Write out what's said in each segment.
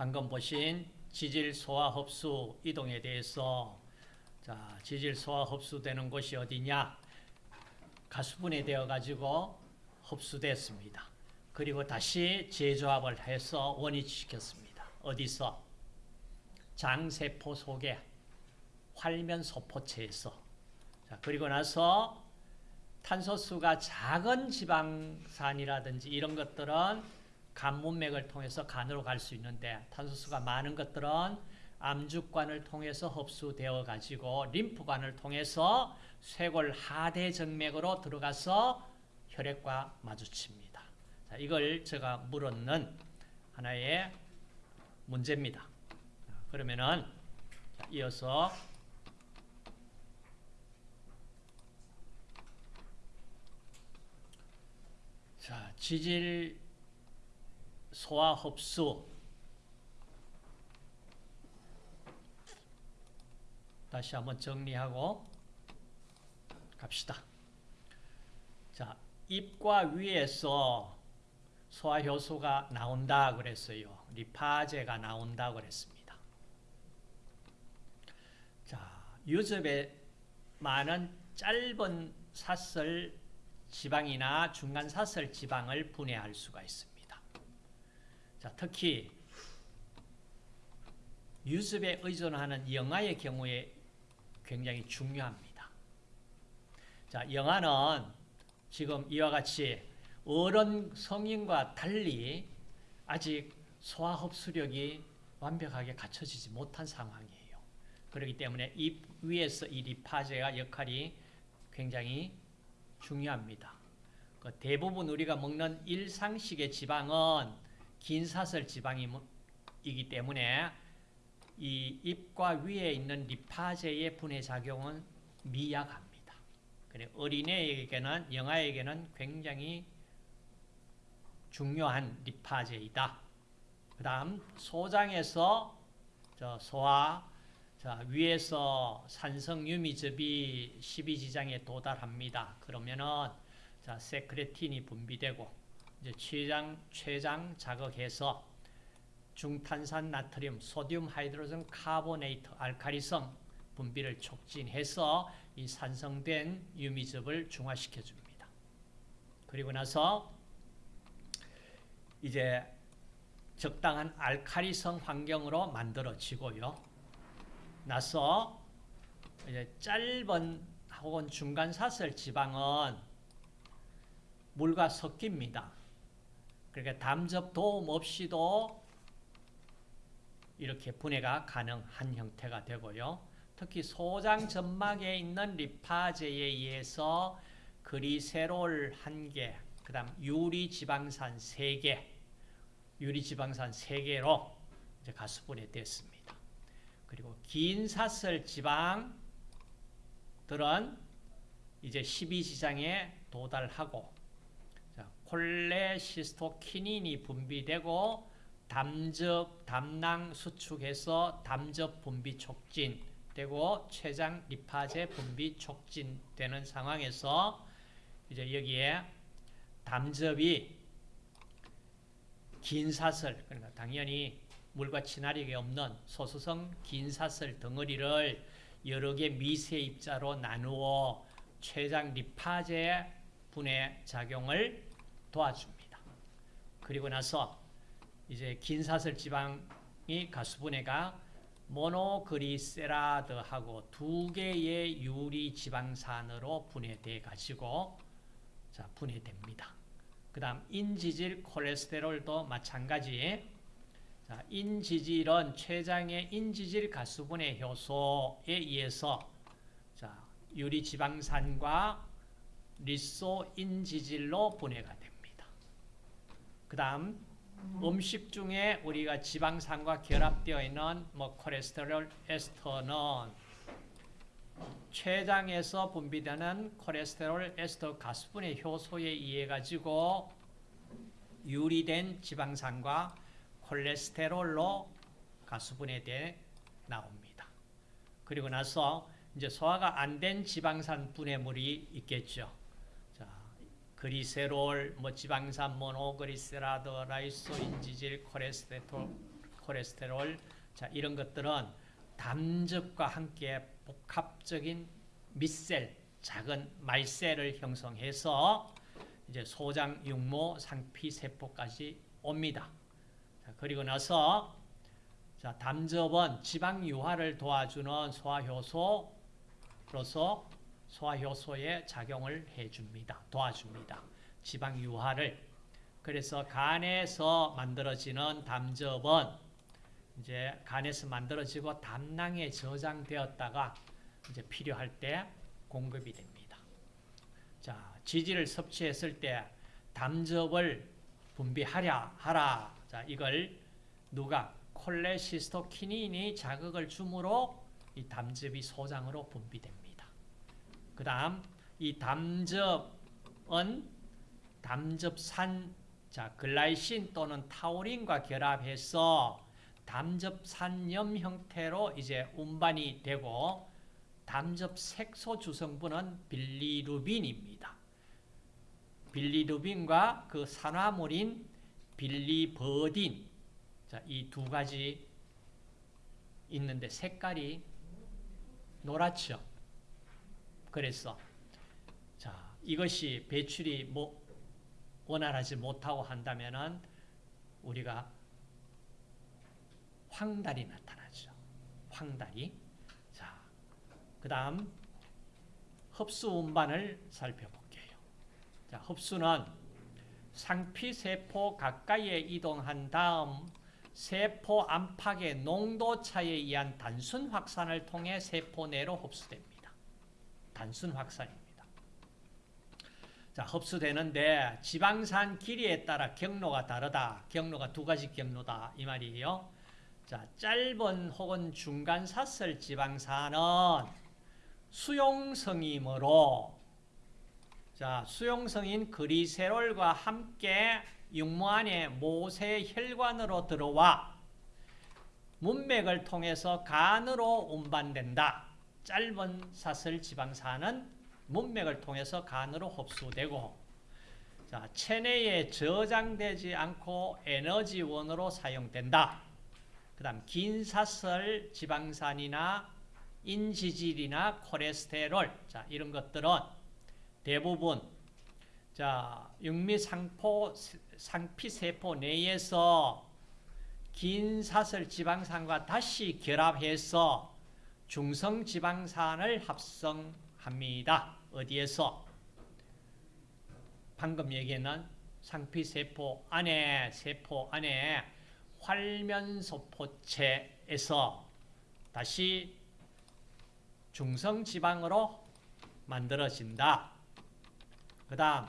방금 보신 지질 소화 흡수 이동에 대해서 자, 지질 소화 흡수되는 곳이 어디냐? 가수분해 되어 가지고 흡수됐습니다. 그리고 다시 재조합을 해서 원위치시켰습니다. 어디서? 장세포 속에 활면 소포체에서 자, 그리고 나서 탄소수가 작은 지방산이라든지 이런 것들은 간문맥을 통해서 간으로 갈 수 있는데 탄소수가 많은 것들은 암죽관을 통해서 흡수되어 가지고 림프관을 통해서 쇄골 하대 정맥으로 들어가서 혈액과 마주칩니다. 자, 이걸 제가 물었는 하나의 문제입니다. 그러면은 이어서 자, 지질 소화 흡수 다시 한번 정리하고 갑시다. 자, 입과 위에서 소화효소가 나온다 그랬어요. 리파제가 나온다 그랬습니다. 자, 유즙에 많은 짧은 사슬 지방이나 중간 사슬 지방을 분해할 수가 있습니다. 자, 특히 유습에 의존하는 영아의 경우에 굉장히 중요합니다. 자, 영아는 지금 이와 같이 어른 성인과 달리 아직 소화 흡수력이 완벽하게 갖춰지지 못한 상황이에요. 그렇기 때문에 입 위에서 이 리파제가 역할이 굉장히 중요합니다. 그 대부분 우리가 먹는 일상식의 지방은 긴 사슬 지방이기 때문에 이 입과 위에 있는 리파제의 분해 작용은 미약합니다. 그래 어린애에게는 영아에게는 굉장히 중요한 리파제이다. 그다음 소장에서 소화 자, 위에서 산성 유미즙이 12지장에 도달합니다. 그러면은 자, 세크레틴이 분비되고 이제 췌장 췌장 자극해서 중탄산 나트륨, 소듐 하이드로젠 카보네이트, 알카리성 분비를 촉진해서 이 산성된 유미즙을 중화시켜 줍니다. 그리고 나서 이제 적당한 알카리성 환경으로 만들어지고요. 나서 이제 짧은 혹은 중간 사슬 지방은 물과 섞입니다. 그러니까 담접 도움 없이도 이렇게 분해가 가능한 형태가 되고요. 특히 소장 점막에 있는 리파제에 의해서 그리세롤 1개, 그 다음 유리지방산 3개, 유리지방산 3개로 이제 가수분해 됐습니다. 그리고 긴 사슬 지방들은 이제 12지장에 도달하고 콜레시스토키닌이 분비되고 담즙, 담낭 수축해서 담즙 분비 촉진되고 췌장 리파제 분비 촉진되는 상황에서 이제 여기에 담즙이 긴 사슬 그러니까 당연히 물과 친화력이 없는 소수성 긴 사슬 덩어리를 여러 개 미세 입자로 나누어 췌장 리파제 분해 작용을 도와줍니다. 그리고 나서 이제 긴 사슬 지방이 가수분해가 모노그리세라드하고 두 개의 유리 지방산으로 분해돼 가지고 자 분해됩니다. 그 다음 인지질 콜레스테롤도 마찬가지. 자, 인지질은 췌장의 인지질 가수분해 효소에 의해서 자, 유리 지방산과 리소 인지질로 분해가. 그 다음 음식 중에 우리가 지방산과 결합되어 있는 뭐 콜레스테롤 에스터는 췌장에서 분비되는 콜레스테롤 에스터 가수분해 효소에 의해 가지고 유리된 지방산과 콜레스테롤로 가수분해돼 나옵니다. 그리고 나서 이제 소화가 안 된 지방산 분해물이 있겠죠. 자, 그리세롤, 뭐 지방산 모노그리세라드, 라이소인지질, 콜레스테롤, 콜레스테롤 자 이런 것들은 담즙과 함께 복합적인 밑셀 작은 말셀을 형성해서 이제 소장, 육모, 상피 세포까지 옵니다. 자, 그리고 나서 자, 담즙은 지방 유화를 도와주는 소화효소로서 소화효소의 작용을 해줍니다. 도와줍니다. 지방 유화를 그래서 간에서 만들어지는 담즙은 이제 간에서 만들어지고 담낭에 저장되었다가 이제 필요할 때 공급이 됩니다. 자, 지질을 섭취했을 때 담즙을 분비하랴 하라. 자, 이걸 누가 콜레시스토키닌이 자극을 주므로 이 담즙이 소장으로 분비됩니다. 그 다음 이 담즙은 담즙산 자, 글라이신 또는 타우린과 결합해서 담즙산염 형태로 이제 운반이 되고 담즙 색소 주성분은 빌리루빈입니다. 빌리루빈과 그 산화물인 빌리버딘 자, 이두 가지 있는데 색깔이 노랗죠. 그래서 자, 이것이 배출이 뭐 원활하지 못하고 한다면은 우리가 황달이 나타나죠. 황달이. 자, 그 다음 흡수 운반을 살펴볼게요. 자, 흡수는 상피 세포 가까이에 이동한 다음 세포 안팎의 농도 차에 의한 단순 확산을 통해 세포 내로 흡수됩니다. 단순 확산입니다. 자, 흡수되는데 지방산 길이에 따라 경로가 다르다. 경로가 두 가지 경로다. 이 말이에요. 자, 짧은 혹은 중간 사슬 지방산은 수용성이므로 자, 수용성인 그리세롤과 함께 육모 안에 모세 혈관으로 들어와 문맥을 통해서 간으로 운반된다. 짧은 사슬 지방산은 문맥을 통해서 간으로 흡수되고 자, 체내에 저장되지 않고 에너지원으로 사용된다. 그 다음 긴 사슬 지방산이나 인지질이나 콜레스테롤 자, 이런 것들은 대부분 자, 육미상포 상피세포 내에서 긴 사슬 지방산과 다시 결합해서 중성지방산을 합성합니다. 어디에서? 방금 얘기했는 상피세포 안에 세포 안에 활면소포체에서 다시 중성지방으로 만들어진다. 그 다음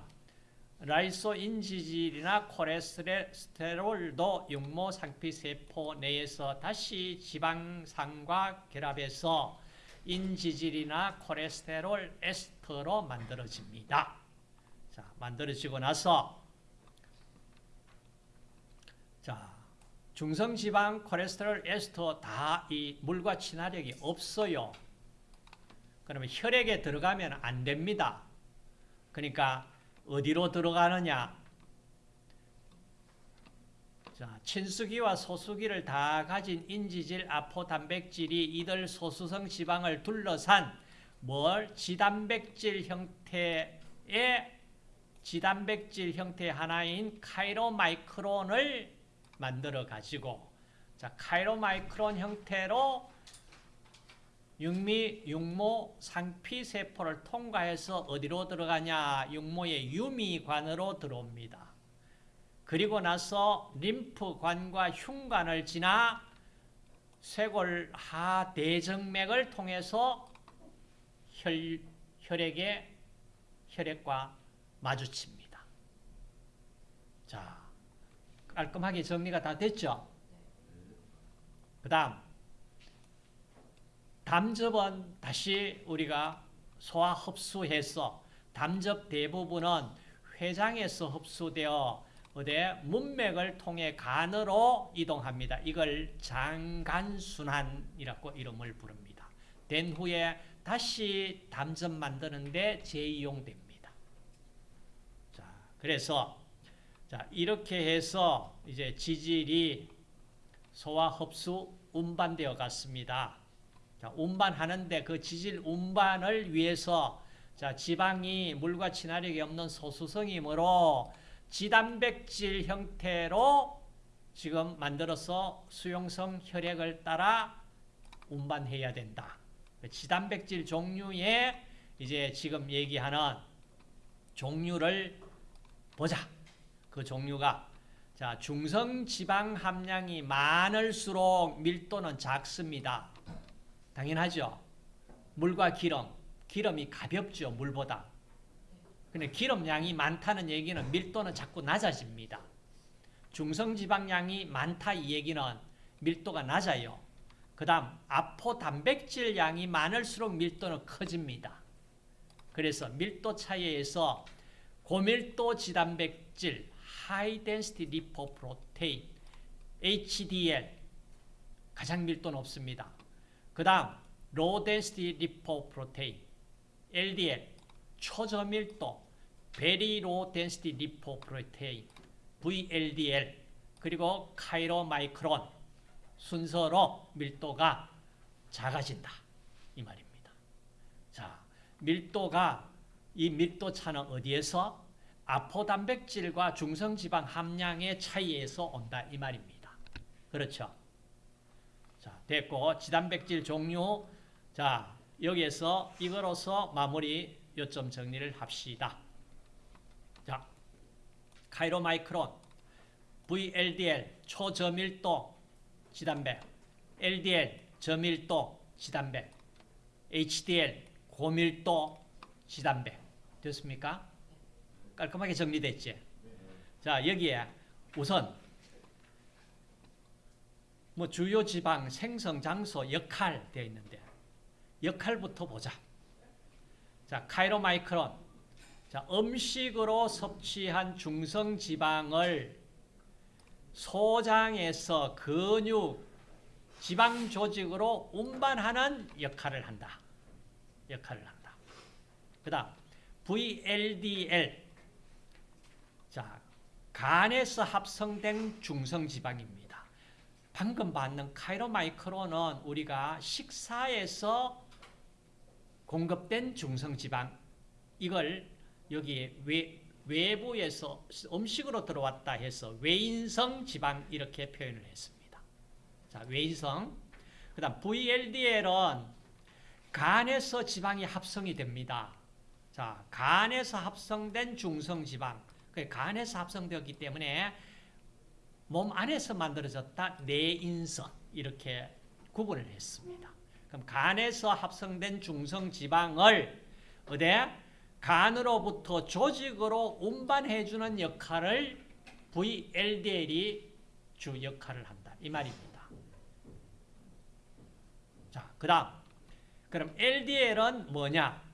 라이소인지질이나 콜레스테롤도 육모 상피 세포 내에서 다시 지방산과 결합해서 인지질이나 콜레스테롤 에스터로 만들어집니다. 자, 만들어지고 나서 자, 중성지방, 콜레스테롤, 에스터 다 이 물과 친화력이 없어요. 그러면 혈액에 들어가면 안 됩니다. 그러니까 어디로 들어가느냐? 자, 친수기와 소수기를 다 가진 인지질, 아포, 단백질이 이들 소수성 지방을 둘러싼 뭘 지단백질 형태의 지단백질 형태 하나인 카이로마이크론을 만들어 가지고 자, 카이로마이크론 형태로 육미, 육모, 상피세포를 통과해서 어디로 들어가냐? 육모의 유미관으로 들어옵니다. 그리고 나서 림프관과 흉관을 지나 쇄골 하대정맥을 통해서 혈, 혈액의 혈액과 마주칩니다. 자, 깔끔하게 정리가 다 됐죠? 그 다음 담즙은 다시 우리가 소화 흡수해서 담즙 대부분은 회장에서 흡수되어 어디 문맥을 통해 간으로 이동합니다. 이걸 장간순환이라고 이름을 부릅니다. 된 후에 다시 담즙 만드는데 재이용됩니다. 자, 그래서 자, 이렇게 해서 이제 지질이 소화 흡수 운반되어 갔습니다. 자, 운반하는데 그 지질 운반을 위해서 자, 지방이 물과 친화력이 없는 소수성이므로 지단백질 형태로 지금 만들어서 수용성 혈액을 따라 운반해야 된다. 지단백질 종류의 이제 지금 얘기하는 종류를 보자. 그 종류가 자 중성 지방 함량이 많을수록 밀도는 작습니다. 당연하죠. 물과 기름, 기름이 가볍죠 물보다. 근데 기름량이 많다는 얘기는 밀도는 자꾸 낮아집니다. 중성지방량이 많다 이 얘기는 밀도가 낮아요. 그 다음 아포 단백질 양이 많을수록 밀도는 커집니다. 그래서 밀도 차이에서 고밀도 지단백질 High Density HDL 가장 밀도 높습니다. 그 다음 Low Density Lipoprotein LDL 초저밀도 Very Low Density Lipoprotein VLDL 그리고 카이로마이크론 순서로 밀도가 작아진다 이 말입니다. 자 밀도가 이 밀도 차는 어디에서 아포단백질과 중성지방 함량의 차이에서 온다 이 말입니다. 그렇죠? 자 됐고 지단백질 종류 자 여기에서 이거로서 마무리 요점 정리를 합시다. 자 카이로마이크론 VLDL 초저밀도 지단백 LDL 저밀도 지단백 HDL 고밀도 지단백 됐습니까? 깔끔하게 정리됐지? 자 여기에 우선 뭐 주요 지방 생성 장소 역할 되어 있는데 역할부터 보자. 자 카이로마이크론 자 음식으로 섭취한 중성 지방을 소장에서 근육 지방 조직으로 운반하는 역할을 한다. 역할을 한다. 그 다음 VLDL 자 간에서 합성된 중성 지방입니다. 방금 받는 카이로마이크론은 우리가 식사에서 공급된 중성지방 이걸 여기 외, 외부에서 음식으로 들어왔다 해서 외인성 지방 이렇게 표현을 했습니다. 자, 외인성. 그 다음 VLDL은 간에서 지방이 합성이 됩니다. 자, 간에서 합성된 중성지방. 간에서 합성되었기 때문에 몸 안에서 만들어졌다 내인성 이렇게 구분을 했습니다. 그럼 간에서 합성된 중성 지방을 어디 간으로부터 조직으로 운반해주는 역할을 VLDL이 주 역할을 한다. 이 말입니다. 자, 그 다음. 그럼 LDL은 뭐냐?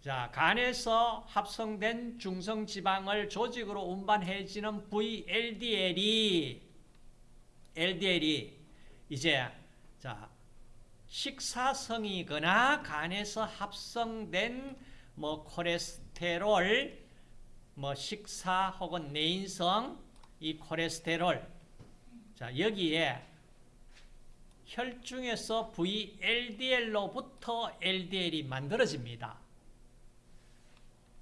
자, 간에서 합성된 중성 지방을 조직으로 운반해지는 VLDL이 LDL이. 이제 자 식사성이거나 간에서 합성된 뭐 콜레스테롤 뭐 식사 혹은 내인성 이 콜레스테롤. 자 여기에 혈중에서 VLDL로부터 LDL이 만들어집니다.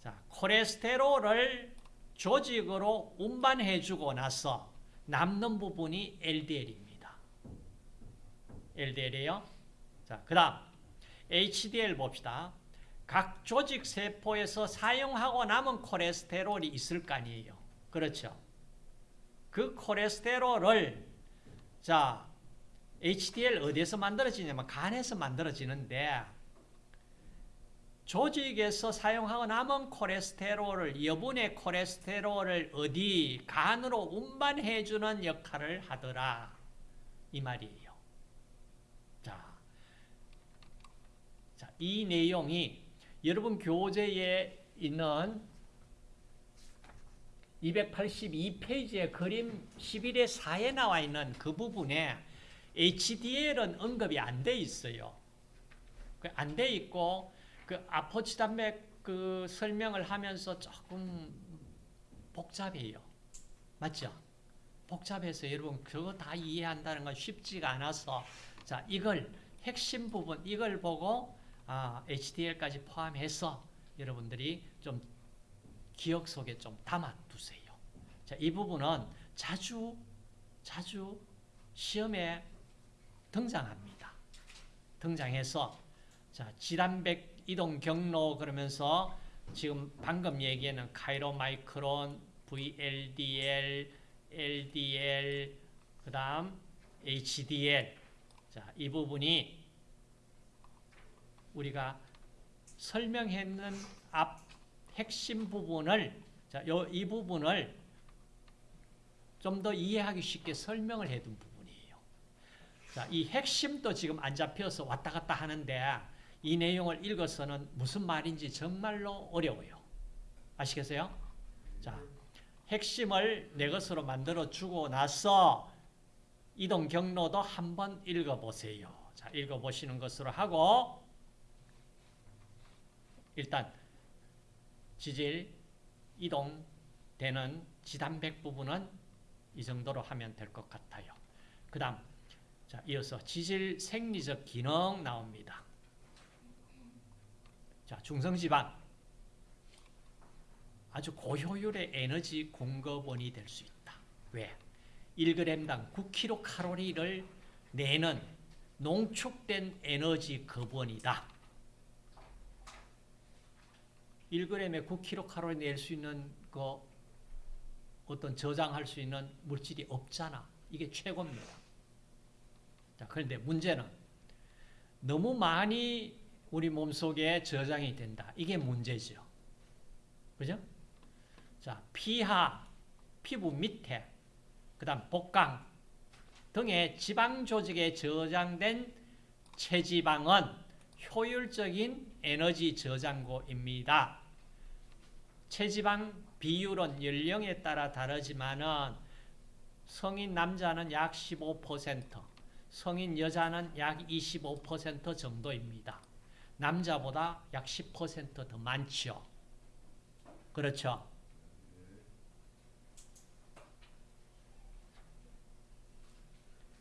자, 콜레스테롤을 조직으로 운반해주고 나서 남는 부분이 LDL입니다. LDL이에요. 자, 그 다음 HDL 봅시다. 각 조직 세포에서 사용하고 남은 콜레스테롤이 있을 거 아니에요. 그렇죠. 그 콜레스테롤을 자 HDL 어디에서 만들어지냐면 간에서 만들어지는데 조직에서 사용하고 남은 콜레스테롤을 여분의 콜레스테롤을 어디 간으로 운반해주는 역할을 하더라 이 말이에요. 자, 자, 이 내용이 여러분 교재에 있는 282페이지의 그림 11의 4에 나와 있는 그 부분에 HDL은 언급이 안 돼 있어요. 안 돼 있고 그 아포치 단백 그 설명을 하면서 조금 복잡해요. 맞죠? 복잡해서 여러분 그거 다 이해한다는 건 쉽지가 않아서 자 이걸 핵심 부분 이걸 보고 아, HDL까지 포함해서 여러분들이 좀 기억 속에 좀 담아두세요. 자, 이 부분은 자주 자주 시험에 등장합니다. 등장해서 자, 지단백 이동 경로 그러면서 지금 방금 얘기하는 카이로 마이크론, VLDL, LDL, 그 다음 HDL. 자, 이 부분이 우리가 설명했는 앞 핵심 부분을 자, 요, 이 부분을 좀 더 이해하기 쉽게 설명을 해둔 부분이에요. 자, 이 핵심도 지금 안 잡혀서 왔다 갔다 하는데 이 내용을 읽어서는 무슨 말인지 정말로 어려워요. 아시겠어요? 자, 핵심을 내 것으로 만들어 주고 나서 이동 경로도 한번 읽어보세요. 자, 읽어보시는 것으로 하고 일단 지질 이동 되는 지단백 부분은 이 정도로 하면 될 것 같아요. 그 다음 자 이어서 지질 생리적 기능 나옵니다. 자 중성지방 아주 고효율의 에너지 공급원이 될 수 있다. 왜? 1g당 9kcal를 내는 농축된 에너지 급원이다. 1g에 9kcal 낼 수 있는 그 어떤 저장할 수 있는 물질이 없잖아. 이게 최고입니다. 자, 그런데 문제는 너무 많이 우리 몸속에 저장이 된다. 이게 문제죠. 그죠? 자, 피하, 피부 밑에, 그 다음 복강 등의 지방 조직에 저장된 체지방은 효율적인 에너지 저장고입니다. 체지방 비율은 연령에 따라 다르지만은 성인 남자는 약 15%, 성인 여자는 약 25% 정도입니다. 남자보다 약 10%더 많죠. 그렇죠?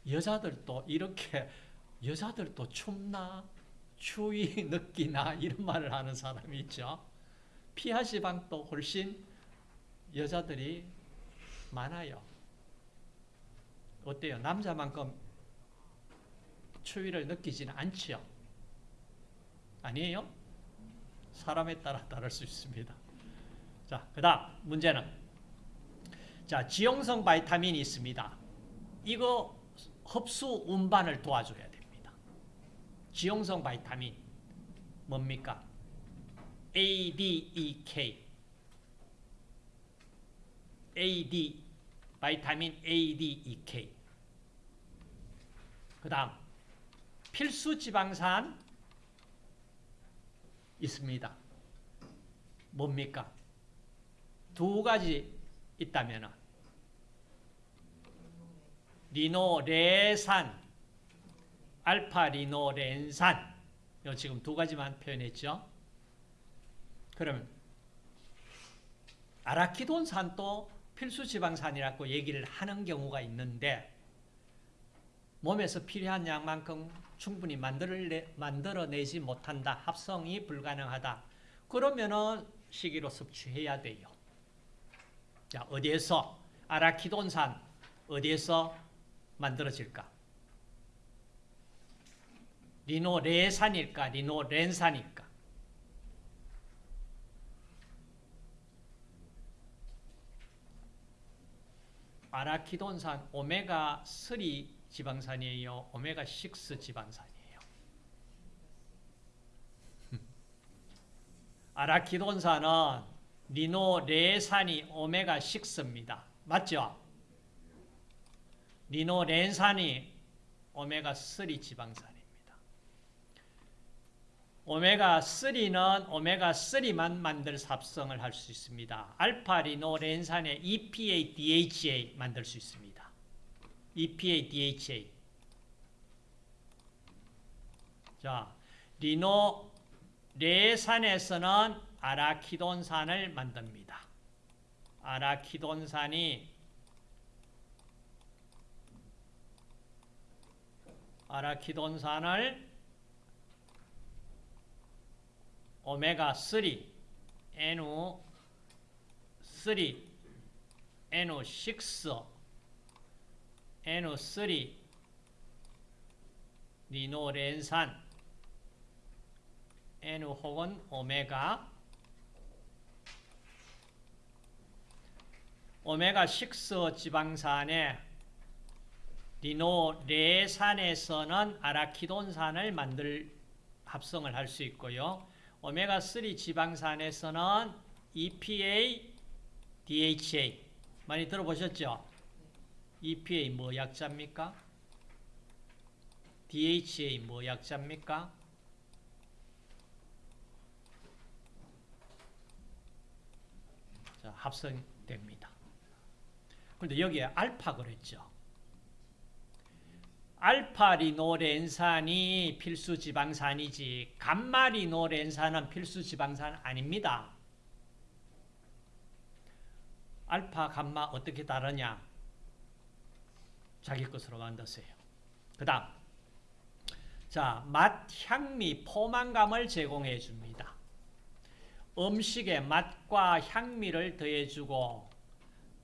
여자들도 이렇게 여자들도 춥나 추위 느끼나 이런 말을 하는 사람이 있죠. 피하 지방도 훨씬 여자들이 많아요. 어때요? 남자만큼 추위를 느끼지는 않지요. 아니에요? 사람에 따라 다를 수 있습니다. 자, 그 다음 문제는 자, 지용성 바이타민이 있습니다. 이거 흡수 운반을 도와줘야 됩니다. 지용성 바이타민 뭡니까? ADEK AD 바이타민 ADEK 그 다음 필수 지방산 있습니다. 뭡니까? 두 가지 있다면 리노레산, 알파 리노렌산 요 지금 두 가지만 표현했죠. 그러면 아라키돈산도 필수 지방산이라고 얘기를 하는 경우가 있는데 몸에서 필요한 양만큼 충분히 만들어내, 만들어내지 못한다. 합성이 불가능하다. 그러면은 시기로 섭취해야 돼요. 자, 어디에서 아라키돈산 어디에서 만들어질까? 리노레산일까? 리노렌산일까? 아라키돈산 오메가3 지방산이에요. 오메가6 지방산이에요. 아라키돈산은 리노레산이 오메가6입니다. 맞죠? 리노렌산이 오메가3 지방산입니다. 오메가3는 오메가3만 만들 합성을 할 수 있습니다. 알파 리노렌산의 EPA, DHA 만들 수 있습니다. EPA, DHA. 자, 리노 레산에서는 아라키돈산을 만듭니다. 아라키돈산이 아라키돈산을 오메가3, NU3, NU6, NO3 리노렌산 N 혹은 오메가 오메가 6 지방산의 리노레산에서는 아라키돈산을 만들 합성을 할 수 있고요. 오메가 3 지방산에서는 EPA, DHA 많이 들어보셨죠? EPA 뭐 약자입니까? DHA 뭐 약자입니까? 자, 합성됩니다. 그런데 여기에 알파 그랬죠. 알파리노렌산이 필수 지방산이지 감마리노렌산은 필수 지방산 아닙니다. 알파, 감마 어떻게 다르냐? 자기 것으로 만드세요. 그 다음 자, 맛, 향미, 포만감을 제공해 줍니다. 음식의 맛과 향미를 더해주고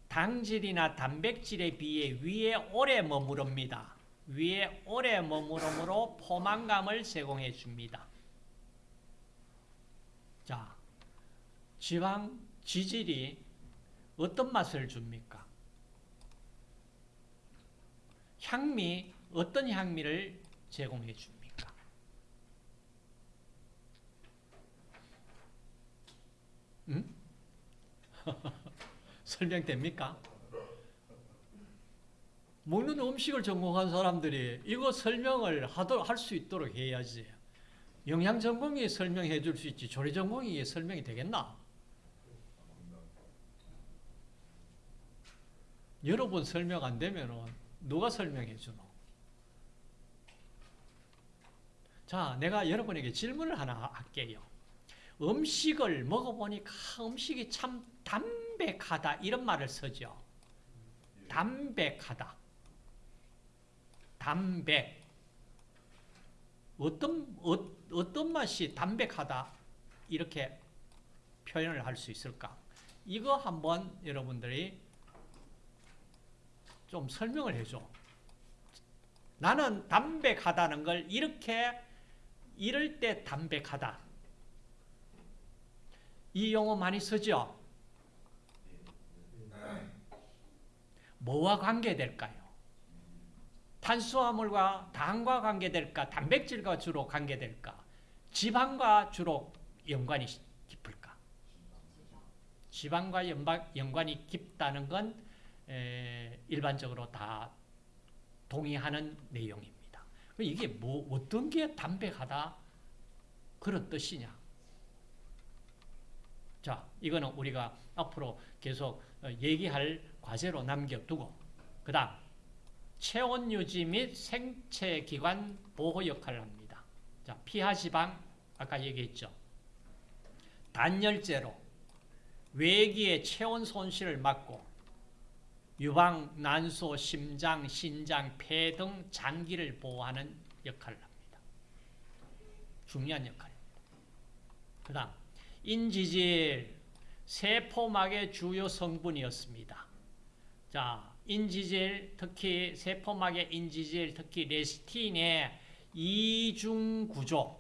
당질이나 단백질에 비해 위에 오래 머무릅니다. 위에 오래 머무름으로 포만감을 제공해 줍니다. 자, 지방 지질이 어떤 맛을 줍니까? 향미, 어떤 향미를 제공해 줍니까? 응? 설명됩니까? 먹는 음식을 전공한 사람들이 이거 설명을 할 수 있도록 해야지. 영양 전공이 설명해 줄 수 있지. 조리 전공이 설명이 되겠나? 여러분 설명 안 되면은 누가 설명해 주노? 자, 내가 여러분에게 질문을 하나 할게요. 음식을 먹어보니까 음식이 참 담백하다 이런 말을 쓰죠. 담백하다. 담백. 어떤 어, 어떤 맛이 담백하다 이렇게 표현을 할 수 있을까? 이거 한번 여러분들이 좀 설명을 해줘. 나는 담백하다는 걸 이렇게 이럴 때 담백하다. 이 용어 많이 쓰죠? 뭐와 관계될까요? 탄수화물과 당과 관계될까? 단백질과 주로 관계될까? 지방과 주로 연관이 깊을까? 지방과 연관이 깊다는 건 일반적으로 다 동의하는 내용입니다. 이게 뭐 어떤 게 담백하다 그런 뜻이냐? 자, 이거는 우리가 앞으로 계속 얘기할 과제로 남겨두고 그 다음 체온 유지 및 생체 기관 보호 역할을 합니다. 자, 피하 지방 아까 얘기했죠. 단열재로 외기의 체온 손실을 막고 유방, 난소, 심장, 신장, 폐 등 장기를 보호하는 역할을 합니다. 중요한 역할입니다. 그 다음 인지질, 세포막의 주요 성분이었습니다. 자, 인지질, 특히 세포막의 인지질, 특히 레스틴의 이중 구조,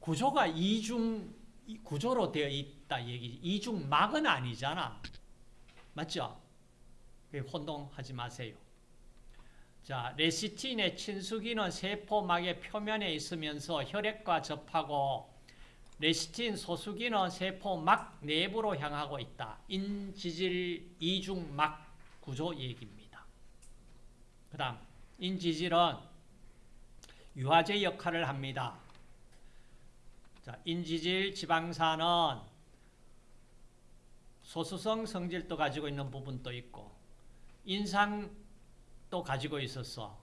구조가 이중 구조로 되어 있다 얘기. 이중막은 아니잖아. 맞죠? 혼동하지 마세요. 자, 레시틴의 친수기는 세포막의 표면에 있으면서 혈액과 접하고 레시틴 소수기는 세포막 내부로 향하고 있다. 인지질 이중막 구조 얘기입니다. 그 다음 인지질은 유화제 역할을 합니다. 자, 인지질 지방산은 소수성 성질도 가지고 있는 부분도 있고 인상도 가지고 있어서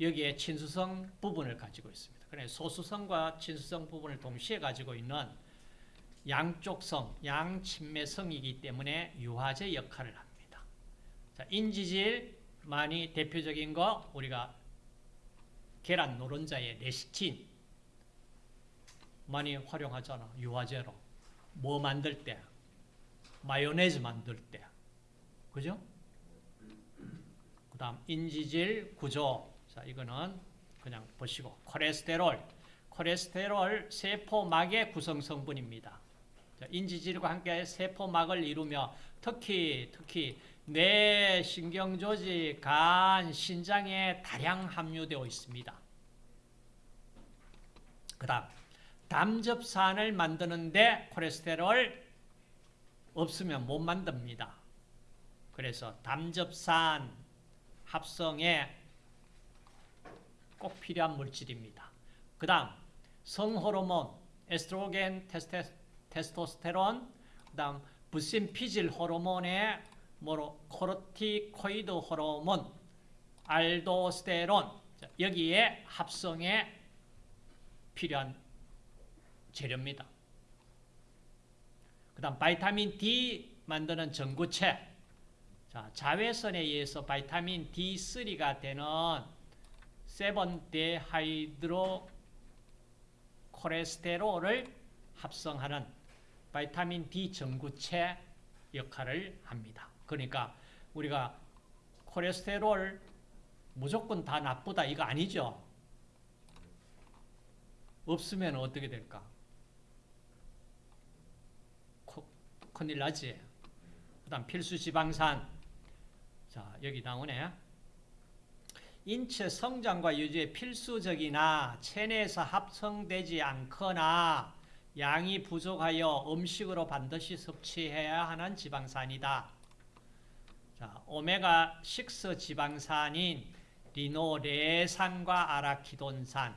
여기에 친수성 부분을 가지고 있습니다. 그래 소수성과 친수성 부분을 동시에 가지고 있는 양쪽성, 양친매성이기 때문에 유화제 역할을 합니다. 자, 인지질 많이 대표적인 거 우리가 계란 노른자의 레시틴 많이 활용하잖아. 유화제로. 뭐 만들 때? 마요네즈 만들 때. 그죠? 그 다음 인지질 구조. 자, 이거는 그냥 보시고. 콜레스테롤. 콜레스테롤 세포막의 구성 성분입니다. 자, 인지질과 함께 세포막을 이루며 특히 특히 뇌, 신경조직, 간, 신장에 다량 함유되어 있습니다. 그 다음 담즙산을 만드는데 콜레스테롤 없으면 못 만듭니다. 그래서 담즙산 합성에 꼭 필요한 물질입니다. 그 다음 성호르몬, 에스트로겐, 테스테, 테스토스테론, 그 다음 부신피질 호르몬의 글루코코르티코이드 호르몬, 알도스테론 여기에 합성에 필요한 재료입니다. 그 다음 vitamin D 만드는 전구체 자, 자외선에 의해서 vitamin D3가 되는 seven dehydro 콜레스테롤을 합성하는 vitamin D 전구체 역할을 합니다. 그러니까 우리가 콜레스테롤 무조건 다 나쁘다 이거 아니죠. 없으면 어떻게 될까? 코, 큰일 나지. 그 다음 필수 지방산. 자, 여기 나오네. 인체 성장과 유지에 필수적이나 체내에서 합성되지 않거나 양이 부족하여 음식으로 반드시 섭취해야 하는 지방산이다. 자, 오메가6 지방산인 리노레산과 아라키돈산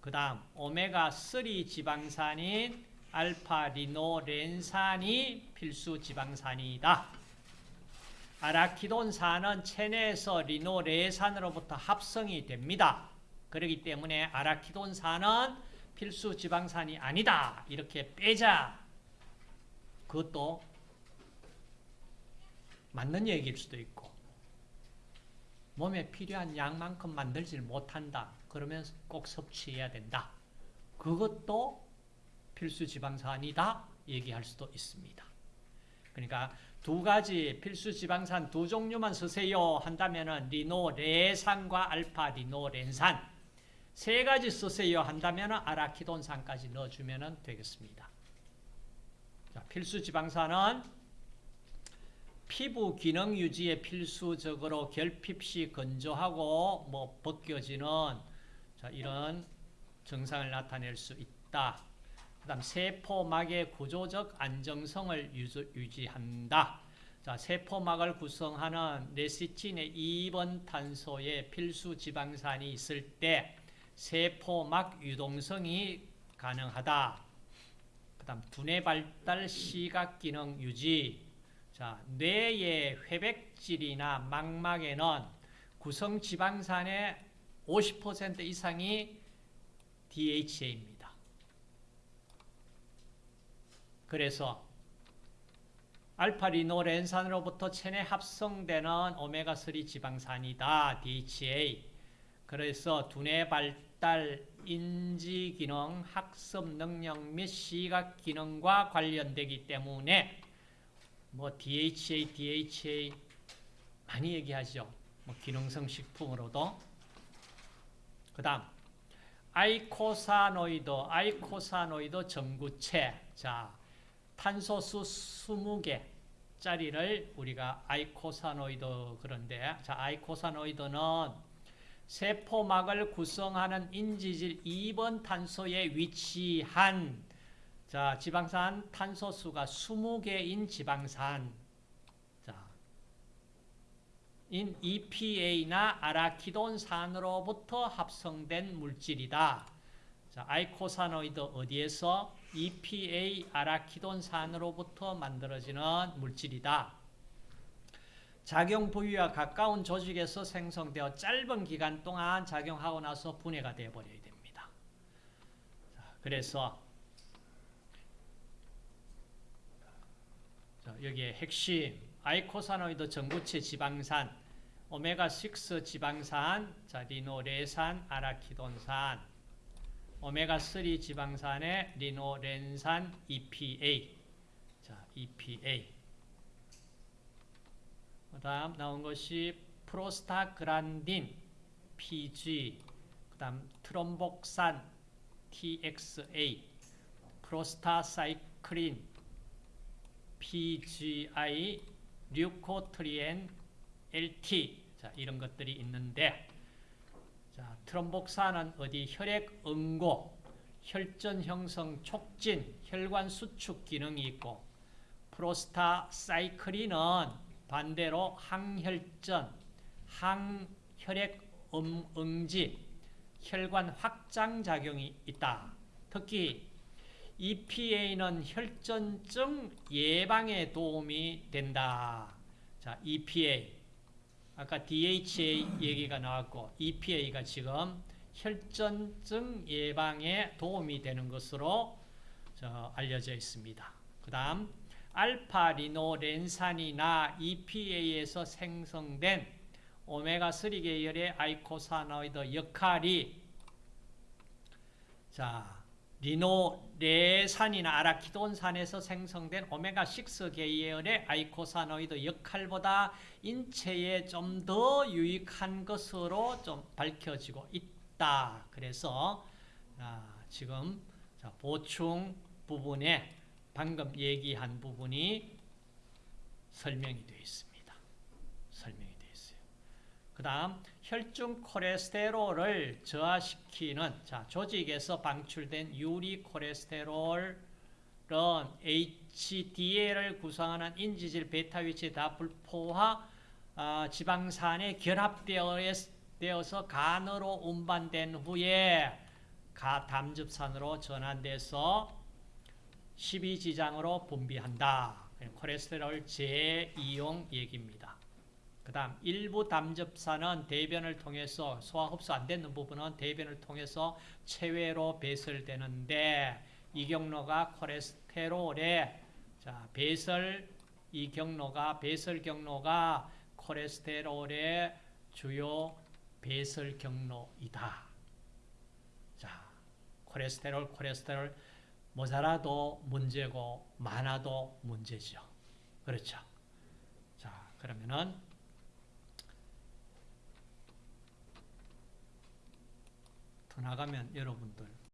그 다음 오메가3 지방산인 알파 리노렌산이 필수 지방산이다. 아라키돈산은 체내에서 리노레산으로부터 합성이 됩니다. 그렇기 때문에 아라키돈산은 필수 지방산이 아니다. 이렇게 빼자. 그것도 맞는 얘기일 수도 있고 몸에 필요한 양만큼 만들질 못한다. 그러면 꼭 섭취해야 된다. 그것도 필수 지방산이다. 얘기할 수도 있습니다. 그러니까 두 가지 필수 지방산 두 종류만 쓰세요 한다면 리노 레산과 알파 리노 렌산 세 가지 쓰세요 한다면 아라키돈산까지 넣어주면 되겠습니다. 자, 필수 지방산은 피부 기능 유지에 필수적으로 결핍 시 건조하고 뭐 벗겨지는 자, 이런 증상을 나타낼 수 있다. 그 다음 세포막의 구조적 안정성을 유지 한다. 자, 세포막을 구성하는 레시틴의 2번 탄소에 필수 지방산이 있을 때 세포막 유동성이 가능하다. 그 다음 두뇌 발달 시각 기능 유지 자, 뇌의 회백질이나 망막에는 구성 지방산의 50% 이상이 DHA입니다. 그래서 알파리노렌산으로부터 체내 합성되는 오메가3 지방산이다. DHA. 그래서 두뇌 발달, 인지 기능, 학습 능력 및 시각 기능과 관련되기 때문에 뭐 DHA, DHA 많이 얘기하죠. 뭐 기능성 식품으로도. 그 다음 eicosanoid, eicosanoid 전구체. 자, 탄소수 20개 짜리를 우리가 eicosanoid 그런데 자, eicosanoid는 세포막을 구성하는 인지질 2번 탄소에 위치한 자, 지방산 탄소수가 20개인 지방산 자, 인 EPA나 아라키돈산으로부터 합성된 물질이다. 자, eicosanoid 어디에서 EPA 아라키돈산으로부터 만들어지는 물질이다. 작용 부위와 가까운 조직에서 생성되어 짧은 기간 동안 작용하고 나서 분해가 되어버려야 됩니다. 자, 그래서 자, 여기에 핵심 eicosanoid 전구체 지방산 오메가6 지방산, 자, 리놀레산, 아라키돈산, 오메가3 지방산에 리놀렌산, EPA. 자, EPA. 그 다음 나온 것이 프로스타그란딘, PG. 그 다음 트롬복산, TXA. 프로스타사이클린, PGI, 류코트리엔, LT. 자, 이런 것들이 있는데 자, 트롬복산은 어디 혈액 응고, 혈전 형성 촉진, 혈관 수축 기능이 있고 프로스타사이클린은 반대로 항혈전, 항혈액 음, 응지, 혈관 확장 작용이 있다. 특히 EPA는 혈전증 예방에 도움이 된다. 자, EPA. 아까 DHA 얘기가 나왔고 EPA가 지금 혈전증 예방에 도움이 되는 것으로 알려져 있습니다. 그 다음 알파리놀렌산이나 EPA에서 생성된 오메가3 계열의 eicosanoid 역할이 자 리놀레산이나 아라키돈산에서 생성된 오메가6 계열의 eicosanoid 역할보다 인체에 좀 더 유익한 것으로 좀 밝혀지고 있다. 그래서 아, 지금 자, 보충 부분에 방금 얘기한 부분이 설명이 되어 있습니다. 설명이 되어 있어요. 그 다음 혈중 콜레스테롤을 저하시키는 자, 조직에서 방출된 유리 콜레스테롤은 HDL을 구성하는 인지질 베타 위치 다불포화 어, 지방산에 결합되어서 간으로 운반된 후에 가 담즙산으로 전환돼서 12지장으로 분비한다. 콜레스테롤 재이용 얘기입니다. 그 다음 일부 담즙산은 대변을 통해서 소화 흡수 안 되는 부분은 대변을 통해서 체외로 배설되는데 이 경로가 콜레스테롤의 자, 배설 이 경로가 배설 경로가 콜레스테롤의 주요 배설 경로이다. 자, 콜레스테롤 콜레스테롤 모자라도 문제고 많아도 문제죠. 그렇죠. 자, 그러면은 더 나가면 여러분들